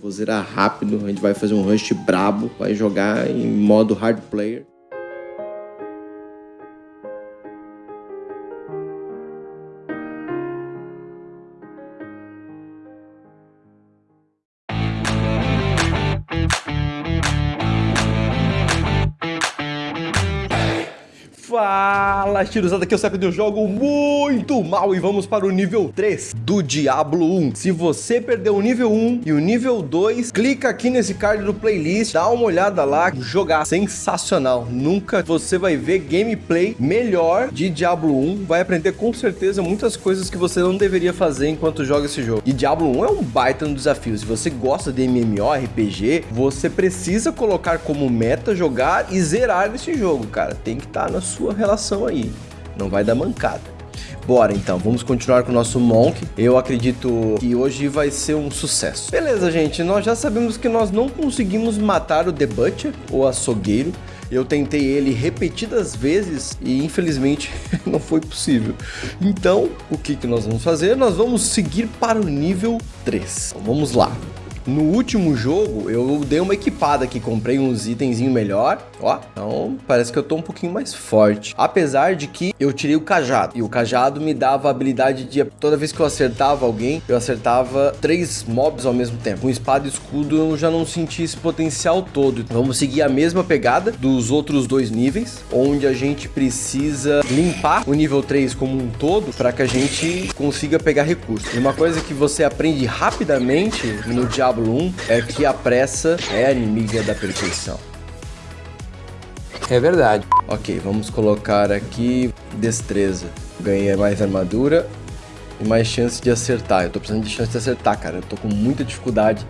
vou zerar rápido, a gente vai fazer um rush brabo, vai jogar em modo hard player. Tirosada, aqui é o Sepp eu jogo muito mal e vamos para o nível 3 do Diablo 1. Se você perdeu o nível 1 e o nível 2, clica aqui nesse card do playlist, dá uma olhada lá, jogar sensacional. Nunca você vai ver gameplay melhor de Diablo 1, vai aprender com certeza muitas coisas que você não deveria fazer enquanto joga esse jogo. E Diablo 1 é um baita no desafio, se você gosta de MMORPG, você precisa colocar como meta jogar e zerar esse jogo, cara. Tem que estar tá na sua relação aí. Não vai dar mancada. Bora então, vamos continuar com o nosso Monk. Eu acredito que hoje vai ser um sucesso. Beleza, gente, nós já sabemos que nós não conseguimos matar o The Butcher, o açougueiro. Eu tentei ele repetidas vezes e infelizmente não foi possível. Então, o que, que nós vamos fazer? Nós vamos seguir para o nível 3. Então, vamos lá. No último jogo, eu dei uma equipada aqui, comprei uns itenzinho melhor, ó. Então, parece que eu tô um pouquinho mais forte. Apesar de que eu tirei o cajado. E o cajado me dava a habilidade de, toda vez que eu acertava alguém, eu acertava três mobs ao mesmo tempo. Com espada e escudo, eu já não senti esse potencial todo. Vamos seguir a mesma pegada dos outros dois níveis, onde a gente precisa limpar o nível 3 como um todo, para que a gente consiga pegar recursos. E uma coisa que você aprende rapidamente no Diablo Diablo 1 é que a pressa é inimiga da perfeição. É verdade. Ok, vamos colocar aqui destreza. Ganhei mais armadura e mais chance de acertar. Eu tô precisando de chance de acertar, cara. Eu tô com muita dificuldade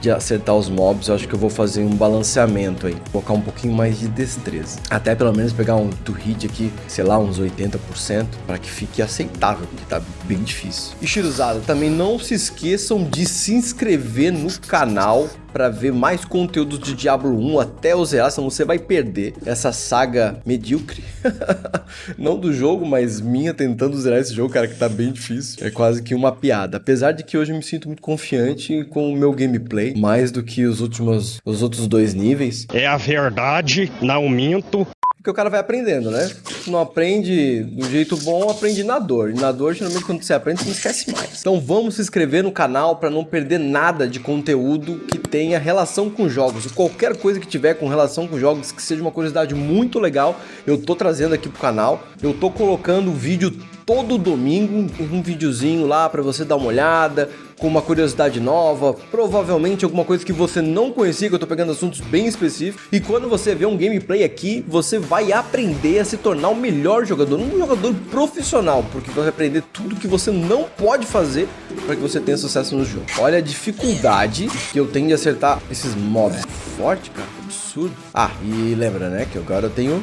de acertar os mobs, eu acho que eu vou fazer um balanceamento aí. Colocar um pouquinho mais de destreza. Até pelo menos pegar um do hit aqui, sei lá, uns 80%, para que fique aceitável, porque tá bem difícil. E Shiruzada, também não se esqueçam de se inscrever no canal para ver mais conteúdos de Diablo 1 até o zerar, senão você vai perder essa saga medíocre. Não do jogo, mas minha tentando zerar esse jogo, cara, que tá bem difícil. É quase que uma piada. Apesar de que hoje eu me sinto muito confiante com o meu gameplay, mais do que os últimos os outros dois níveis. É a verdade, não minto. Porque o cara vai aprendendo, né? Se não aprende do jeito bom, aprende na dor. E na dor, geralmente, quando você aprende, você não esquece mais. Então vamos se inscrever no canal para não perder nada de conteúdo que tenha relação com jogos. E qualquer coisa que tiver com relação com jogos, que seja uma curiosidade muito legal, eu tô trazendo aqui pro canal. Eu tô colocando vídeo todo domingo, um videozinho lá para você dar uma olhada, com uma curiosidade nova, provavelmente alguma coisa que você não conhecia, que eu tô pegando assuntos bem específicos. E quando você vê um gameplay aqui, você vai aprender a se tornar o melhor jogador, um jogador profissional, porque vai aprender tudo que você não pode fazer para que você tenha sucesso no jogo. Olha a dificuldade que eu tenho de acertar esses mobs. Forte, cara, absurdo. Ah, e lembra, né, que agora eu tenho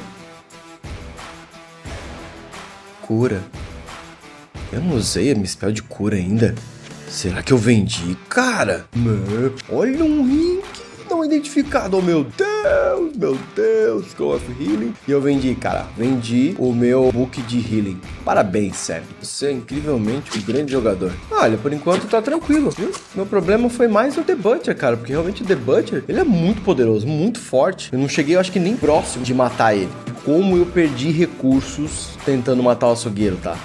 cura. Eu não usei a minha spell de cura ainda. Será que eu vendi? Cara, olha um ring não identificado. Oh, meu Deus, meu Deus, Go of Healing. E eu vendi, cara, vendi o meu book de Healing. Parabéns, sério. Você é incrivelmente um grande jogador. Olha, por enquanto tá tranquilo, viu? Meu problema foi mais o The Butcher, cara, porque realmente o The Butcher, ele é muito poderoso, muito forte. Eu não cheguei, eu acho que nem próximo de matar ele. Como eu perdi recursos tentando matar o açougueiro, tá?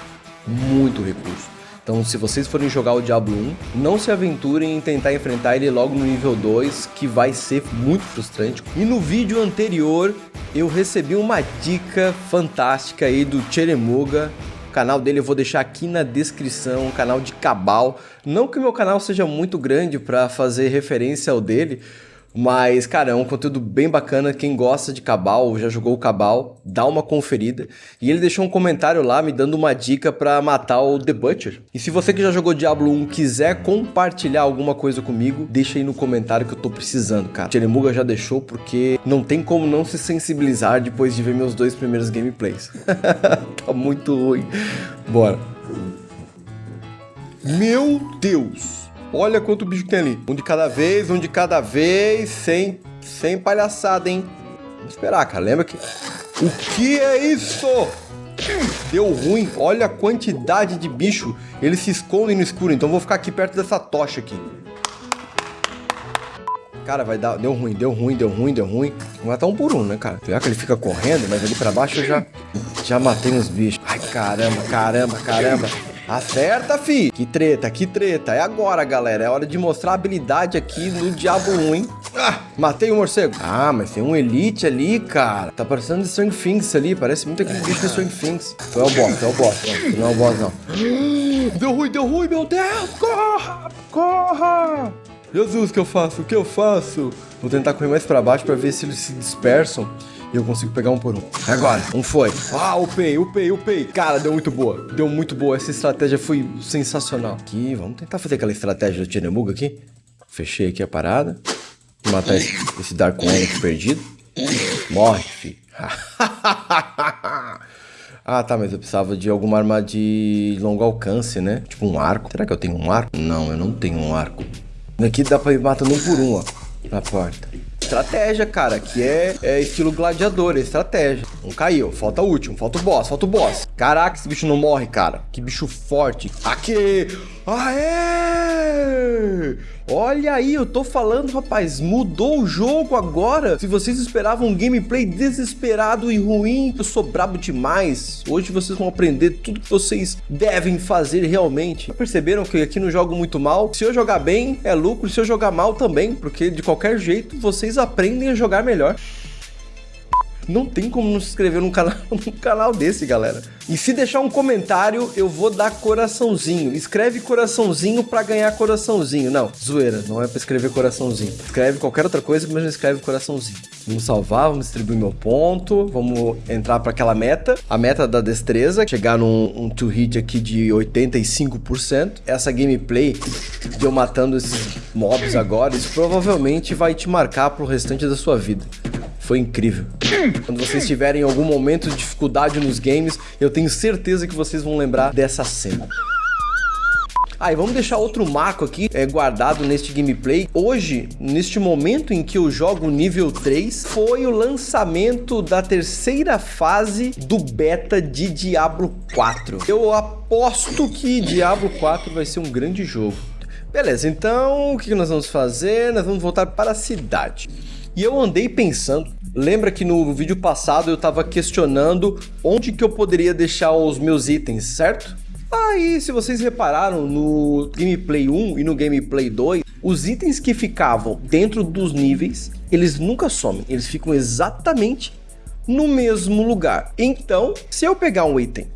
Muito recurso. Então, se vocês forem jogar o Diablo 1, não se aventurem em tentar enfrentar ele logo no nível 2, que vai ser muito frustrante. E no vídeo anterior, eu recebi uma dica fantástica aí do Cheremuga, o canal dele eu vou deixar aqui na descrição, um canal de Cabal. Não que o meu canal seja muito grande para fazer referência ao dele, mas, cara, é um conteúdo bem bacana. Quem gosta de Cabal ou já jogou o Cabal, dá uma conferida. E ele deixou um comentário lá me dando uma dica para matar o The Butcher. E se você que já jogou Diablo 1 quiser compartilhar alguma coisa comigo, deixa aí no comentário que eu tô precisando, cara. O Cheremuga já deixou porque não tem como não se sensibilizar depois de ver meus dois primeiros gameplays. tá muito ruim. Bora. Meu Deus! Olha quanto bicho tem ali. Um de cada vez, um de cada vez, sem, sem palhaçada, hein? Vamos esperar, cara. Lembra que... O que é isso? Deu ruim. Olha a quantidade de bicho. Eles se escondem no escuro, então vou ficar aqui perto dessa tocha aqui. Cara, vai dar. Deu ruim, deu ruim, deu ruim, deu ruim. Vamos matar um por um, né, cara? Pior que ele fica correndo, mas ali pra baixo eu já, já matei uns bichos. Ai, caramba, caramba, caramba. Acerta, fi! Que treta, que treta. É agora, galera. É hora de mostrar a habilidade aqui no Diablo 1, hein? Ah, matei o um morcego. Ah, mas tem um Elite ali, cara. Tá parecendo de Strong Things ali. Parece muito aquele bicho de Strong Things. Tu é o boss, é o boss. Não, não é o boss, não. Deu ruim, deu ruim, meu Deus! Corra! Corra! Jesus, o que eu faço? O que eu faço? Vou tentar correr mais pra baixo pra ver se eles se dispersam e eu consigo pegar um por um. Agora, um foi. Ah, upei, upei, upei. Cara, deu muito boa. Deu muito boa. Essa estratégia foi sensacional. Aqui, vamos tentar fazer aquela estratégia do Tinemuga aqui. Fechei aqui a parada. Vou matar esse, esse Dark One aqui perdido. Morre, filho. Ah, tá, mas eu precisava de alguma arma de longo alcance, né? Tipo um arco. Será que eu tenho um arco? Não, eu não tenho um arco. Aqui dá pra ir matando um por um, ó. Na porta estratégia, cara, que é, é estilo gladiador, é estratégia. Um caiu, falta o último, falta o boss, falta o boss. Caraca, esse bicho não morre, cara. Que bicho forte. Aqui! Aê! Olha aí, eu tô falando, rapaz, mudou o jogo agora. Se vocês esperavam um gameplay desesperado e ruim, eu sou brabo demais. Hoje vocês vão aprender tudo que vocês devem fazer realmente. Perceberam que aqui não jogo muito mal? Se eu jogar bem, é lucro. Se eu jogar mal também, porque de qualquer jeito vocês aprendem a jogar melhor. Não tem como não se inscrever num canal, num canal desse, galera. E se deixar um comentário, eu vou dar coraçãozinho. Escreve coraçãozinho pra ganhar coraçãozinho. Não, zoeira, não é pra escrever coraçãozinho. Escreve qualquer outra coisa, mas não escreve coraçãozinho. Vamos salvar, vamos distribuir meu ponto, vamos entrar para aquela meta. A meta da destreza, chegar num um hit aqui de 85%. Essa gameplay de eu matando esses mobs agora, isso provavelmente vai te marcar pro restante da sua vida. Foi incrível. Quando vocês tiverem algum momento de dificuldade nos games, eu tenho certeza que vocês vão lembrar dessa cena. Ah, e vamos deixar outro marco aqui é, guardado neste gameplay. Hoje, neste momento em que eu jogo nível 3, foi o lançamento da terceira fase do beta de Diablo 4. Eu aposto que Diablo 4 vai ser um grande jogo. Beleza, então o que nós vamos fazer? Nós vamos voltar para a cidade. E eu andei pensando, Lembra que no vídeo passado eu estava questionando onde que eu poderia deixar os meus itens, certo? Aí, se vocês repararam, no Gameplay 1 e no Gameplay 2, os itens que ficavam dentro dos níveis, eles nunca somem, eles ficam exatamente no mesmo lugar. Então, se eu pegar um item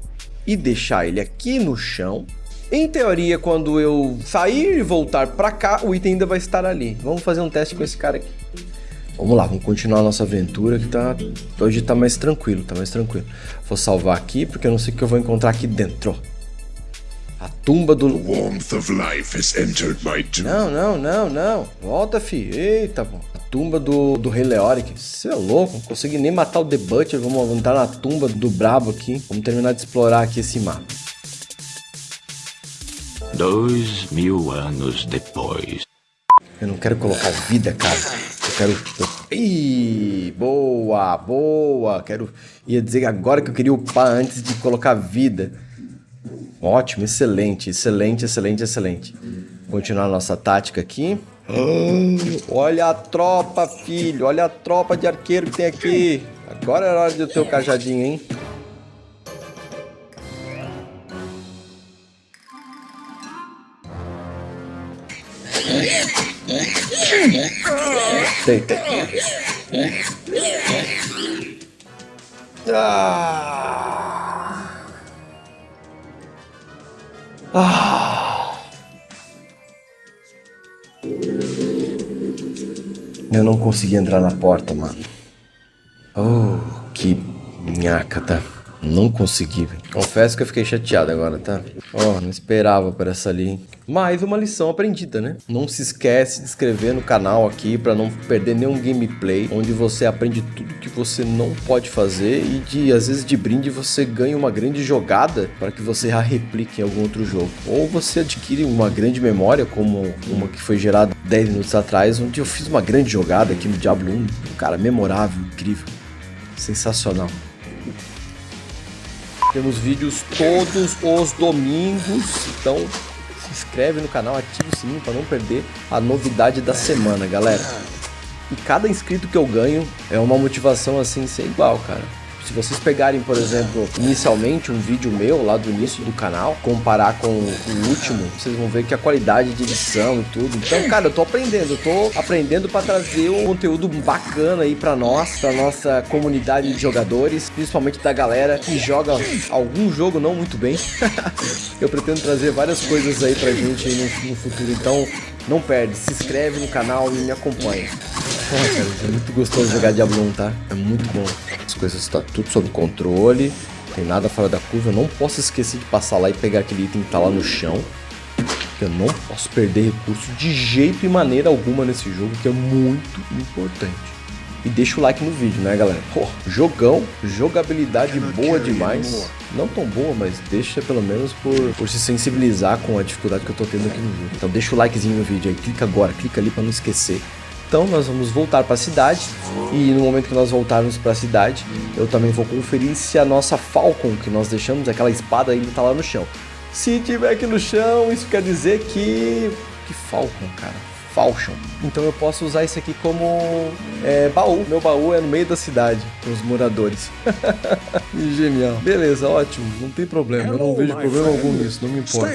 e deixar ele aqui no chão, em teoria, quando eu sair e voltar para cá, o item ainda vai estar ali. Vamos fazer um teste com esse cara aqui. Vamos lá, vamos continuar a nossa aventura que tá... Hoje tá mais tranquilo, tá mais tranquilo. Vou salvar aqui, porque eu não sei o que eu vou encontrar aqui dentro. A tumba do... Não, não, não, não. Volta, fi. Eita, pô. A tumba do, do Rei Leoric. Você é louco, não consegui nem matar o The Butcher. Vamos entrar na tumba do brabo aqui. Vamos terminar de explorar aqui esse mapa. Dois mil anos depois. Eu não quero colocar vida, cara quero... Ih, boa, boa. Quero... Ia dizer agora que eu queria upar antes de colocar vida. Ótimo, excelente, excelente, excelente, excelente. Continuar nossa tática aqui. Oh, olha a tropa, filho. Olha a tropa de arqueiro que tem aqui. Agora é hora de ter o cajadinho, hein? Deita. Ah. Ah. Eu não consegui entrar na porta, mano. Oh, que minhaca, tá? Não consegui. Confesso que eu fiquei chateado agora, tá? Oh, não esperava por essa ali. Mais uma lição aprendida, né? Não se esquece de inscrever no canal aqui para não perder nenhum gameplay, onde você aprende tudo que você não pode fazer e de, às vezes, de brinde você ganha uma grande jogada para que você a replique em algum outro jogo. Ou você adquire uma grande memória, como uma que foi gerada 10 minutos atrás, onde eu fiz uma grande jogada aqui no Diablo 1. Cara, memorável, incrível, sensacional. Temos vídeos todos os domingos, então inscreve no canal, ativa o sininho para não perder a novidade da semana, galera. E cada inscrito que eu ganho é uma motivação assim sem igual, cara. Se vocês pegarem, por exemplo, inicialmente um vídeo meu lá do início do canal, comparar com o último, vocês vão ver que a qualidade de edição e tudo. Então, cara, eu tô aprendendo, eu tô aprendendo para trazer um conteúdo bacana aí para nós, para nossa comunidade de jogadores, principalmente da galera que joga algum jogo não muito bem. eu pretendo trazer várias coisas aí pra gente aí no, no futuro. Então, não perde, se inscreve no canal e me acompanha. Porra, cara, é muito gostoso jogar Diablo 1, tá? É muito bom. As coisas estão tá tudo sob controle, tem nada fora da curva. Eu não posso esquecer de passar lá e pegar aquele item que tá lá no chão. Eu não posso perder recurso de jeito e maneira alguma nesse jogo, que é muito importante. E deixa o like no vídeo, né, galera? Pô, jogão, jogabilidade boa demais. Não tão boa, mas deixa pelo menos por, por se sensibilizar com a dificuldade que eu tô tendo aqui no jogo. Então deixa o likezinho no vídeo aí, clica agora, clica ali pra não esquecer. Então nós vamos voltar para a cidade e no momento que nós voltarmos para a cidade, eu também vou conferir se a nossa Falcon que nós deixamos, aquela espada ainda está lá no chão. Se tiver aqui no chão, isso quer dizer que... Que Falcon, cara? Falcon. Então eu posso usar isso aqui como é, baú. Meu baú é no meio da cidade, com os moradores. Genial. Beleza, ótimo. Não tem problema. Eu não vejo problema algum nisso, não me importa.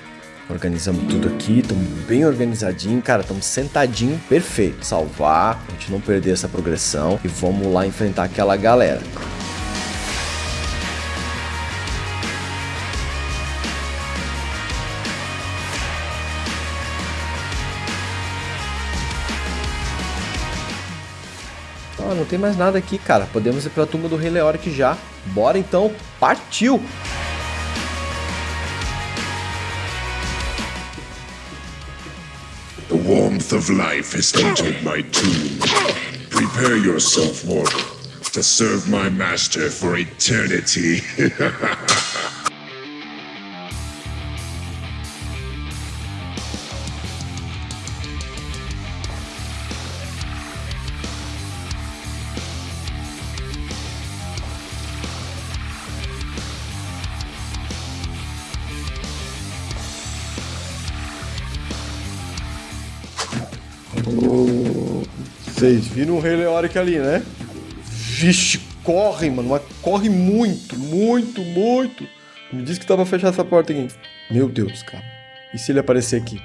Organizamos tudo aqui, estamos bem organizadinho, cara, estamos sentadinho, perfeito. Salvar, a gente não perder essa progressão e vamos lá enfrentar aquela galera. Ah, não tem mais nada aqui, cara. Podemos ir para a tumba do Rei Leoric já. Bora então, partiu! Warmth of life has entered my tomb. Prepare yourself, mortal, to serve my master for eternity. Vocês viram o Rei Leoric ali, né? Vixe, corre, mano. Mas corre muito, muito, muito. Me disse que tava fechar essa porta aqui. Meu Deus, cara. E se ele aparecer aqui?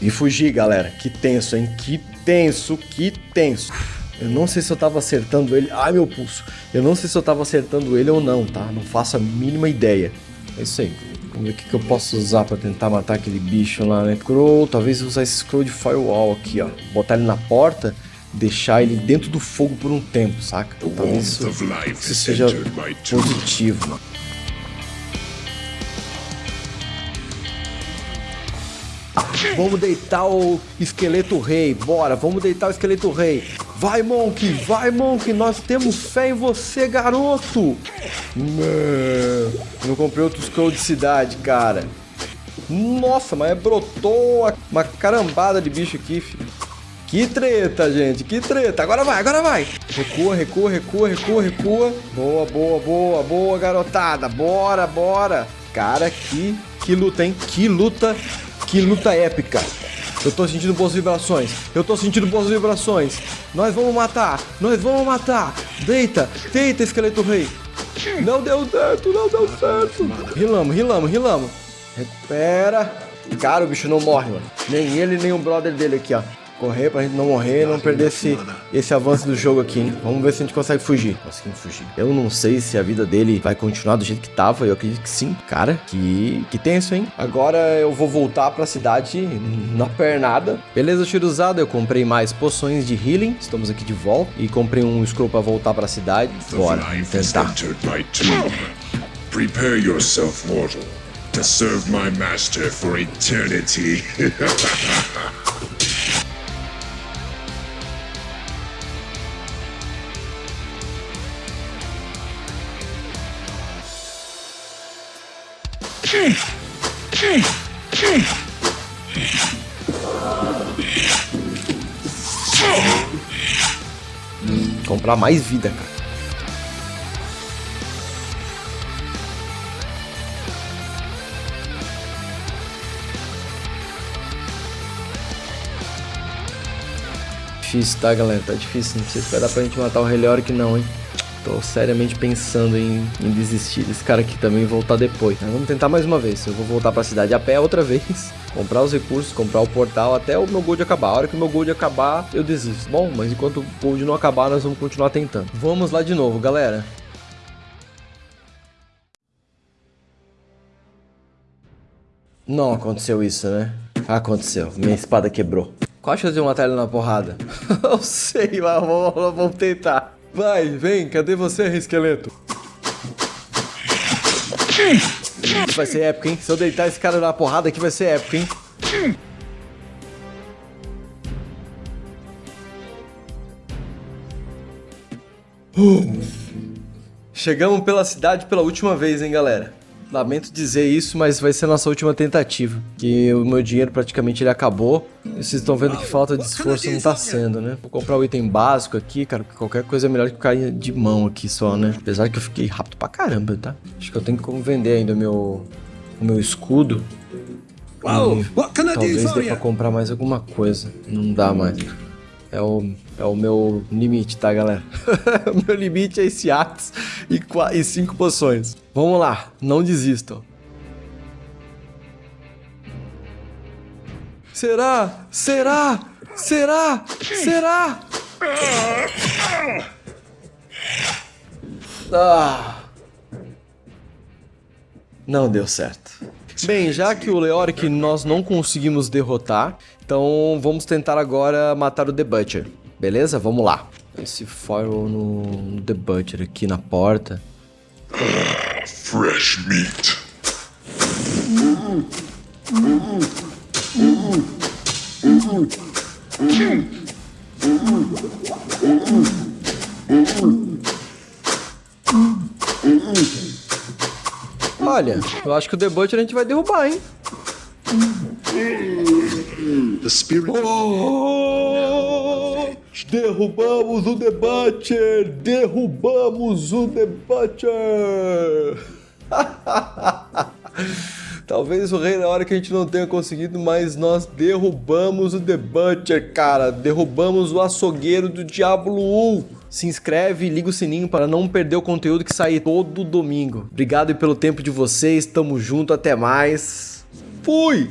E fugir, galera. Que tenso, hein? Que tenso, que tenso. Eu não sei se eu tava acertando ele. Ai, meu pulso. Eu não sei se eu tava acertando ele ou não, tá? Não faço a mínima ideia. É isso aí. Vamos ver o que, que eu posso usar pra tentar matar aquele bicho lá, né? Scroll, talvez usar esse scroll de firewall aqui, ó. Botar ele na porta, deixar ele dentro do fogo por um tempo, saca? Talvez isso, isso seja positivo. Vamos deitar o esqueleto rei, bora, vamos deitar o esqueleto rei. Vai, Monk, vai, Monk, nós temos fé em você, garoto. Não, não comprei outro scroll de cidade, cara. Nossa, mas brotou uma carambada de bicho aqui, filho. Que treta, gente, que treta. Agora vai, agora vai. Recua, recua, recua, recua, recua. Boa, boa, boa, boa, garotada. Bora, bora. Cara, que, que luta, hein? Que luta que luta épica. Eu tô sentindo boas vibrações. Eu tô sentindo boas vibrações. Nós vamos matar. Nós vamos matar. Deita. Deita, esqueleto rei. Não deu certo. Não deu certo. Rilamos, rilamos, rilamos. Recupera. Cara, o bicho não morre, mano. Nem ele, nem o brother dele aqui, ó correr pra gente não morrer, não perder esse, esse avanço do jogo aqui, hein? Vamos ver se a gente consegue fugir. Conseguimos fugir. Eu não sei se a vida dele vai continuar do jeito que tava, eu acredito que sim. Cara, que, que tenso, hein? Agora eu vou voltar pra cidade na pernada. Beleza, usado. eu comprei mais poções de healing, estamos aqui de volta. E comprei um scroll pra voltar pra cidade. Bora, tentar. Prepare yourself, mortal, to serve my master for eternity. Comprar mais vida, cara. Difícil, tá, galera? Tá difícil. Não sei se vai dar pra gente matar o Helioric, não, hein? Tô seriamente pensando em, em desistir desse cara aqui também e voltar depois. Mas vamos tentar mais uma vez. Eu vou voltar pra cidade a pé outra vez. Comprar os recursos, comprar o portal até o meu gold acabar. A hora que o meu gold acabar, eu desisto. Bom, mas enquanto o gold não acabar, nós vamos continuar tentando. Vamos lá de novo, galera. Não aconteceu isso, né? Aconteceu. Minha espada quebrou. Qual a chance de eu matar ele na porrada? eu sei, mas vamos, vamos tentar. Vai, vem, cadê você, esqueleto? Vai ser épico, hein? Se eu deitar esse cara na porrada aqui, vai ser épico, hein? Chegamos pela cidade pela última vez, hein, galera? Lamento dizer isso, mas vai ser nossa última tentativa. Que o meu dinheiro praticamente ele acabou. E vocês estão vendo que falta de esforço não tá sendo, né? Vou comprar o item básico aqui, cara, porque qualquer coisa é melhor que cair de mão aqui só, né? Apesar que eu fiquei rápido pra caramba, tá? Acho que eu tenho que vender ainda o meu, o meu escudo. E talvez dê pra comprar mais alguma coisa. Não dá mais. É o, é o meu limite, tá, galera? o meu limite é esse Axe e, e cinco poções. Vamos lá, não desistam. Será? Será? Será? Será? Ah. Não deu certo. Bem, já que o Leoric nós não conseguimos derrotar, então vamos tentar agora matar o The Butcher. Beleza? Vamos lá. Esse foil no, no The Butcher aqui na porta. Fresh meat. Olha, eu acho que o The Butcher a gente vai derrubar, hein? The spirit. Oh, derrubamos o The Butcher! Derrubamos o The Butcher! Talvez o rei na hora que a gente não tenha conseguido, mas nós derrubamos o The Butcher, cara. Derrubamos o açougueiro do Diablo 1. Se inscreve e liga o sininho para não perder o conteúdo que sai todo domingo. Obrigado pelo tempo de vocês, tamo junto, até mais. Fui!